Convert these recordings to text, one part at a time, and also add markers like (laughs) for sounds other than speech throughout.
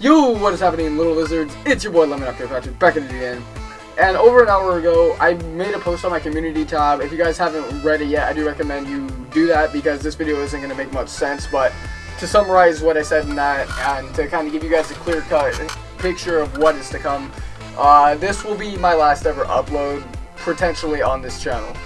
Yo, what is happening, little lizards? It's your boy Lemon Raptor Patrick back at it again. And over an hour ago, I made a post on my community tab. If you guys haven't read it yet, I do recommend you do that because this video isn't going to make much sense. But to summarize what I said in that and to kind of give you guys a clear cut picture of what is to come, uh, this will be my last ever upload potentially on this channel.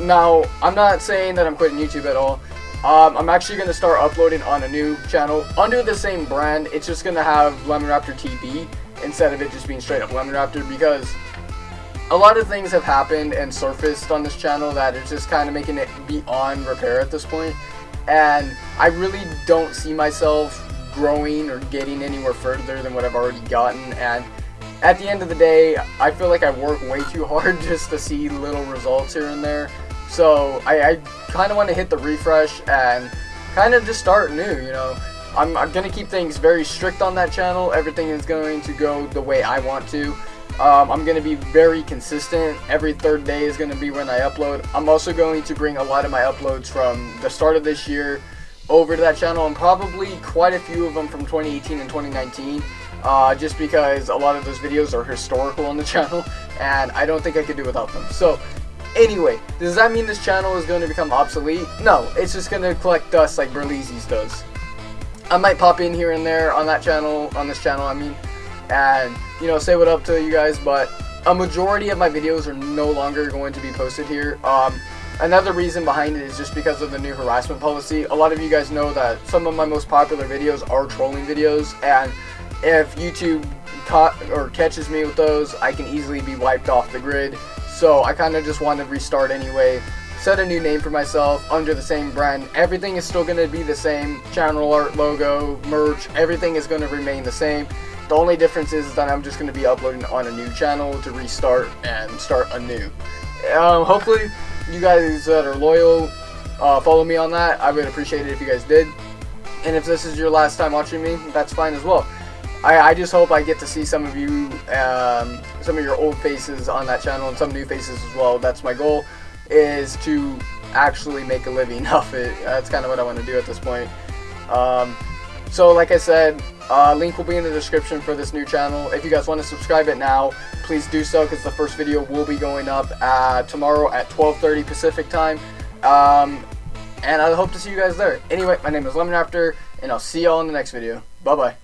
Now, I'm not saying that I'm quitting YouTube at all. Um, I'm actually going to start uploading on a new channel under the same brand. It's just going to have Lemon Raptor TV instead of it just being straight up Lemon Raptor because a lot of things have happened and surfaced on this channel that it's just kind of making it beyond repair at this point. And I really don't see myself growing or getting anywhere further than what I've already gotten. And at the end of the day, I feel like I work way too hard (laughs) just to see little results here and there. So I, I kind of want to hit the refresh and kind of just start new, you know. I'm, I'm going to keep things very strict on that channel. Everything is going to go the way I want to. Um, I'm going to be very consistent. Every third day is going to be when I upload. I'm also going to bring a lot of my uploads from the start of this year over to that channel and probably quite a few of them from 2018 and 2019 uh, just because a lot of those videos are historical on the (laughs) channel and I don't think I could do without them. So Anyway, does that mean this channel is going to become obsolete? No, it's just going to collect dust like Berleezy's does. I might pop in here and there on that channel, on this channel, I mean, and, you know, say what up to you guys, but a majority of my videos are no longer going to be posted here. Um, another reason behind it is just because of the new harassment policy. A lot of you guys know that some of my most popular videos are trolling videos, and if YouTube caught or catches me with those, I can easily be wiped off the grid. So I kind of just want to restart anyway. Set a new name for myself under the same brand. Everything is still going to be the same. Channel art, logo, merch, everything is going to remain the same. The only difference is that I'm just going to be uploading on a new channel to restart and start anew. Um, hopefully you guys that are loyal uh, follow me on that. I would appreciate it if you guys did. And if this is your last time watching me, that's fine as well. I, I just hope I get to see some of you, um, some of your old faces on that channel and some new faces as well. That's my goal, is to actually make a living (laughs) off it. That's kind of what I want to do at this point. Um, so like I said, uh, link will be in the description for this new channel. If you guys want to subscribe it now, please do so because the first video will be going up uh, tomorrow at 12.30 Pacific time. Um, and I hope to see you guys there. Anyway, my name is Lemon Raptor, and I'll see y'all in the next video. Bye-bye.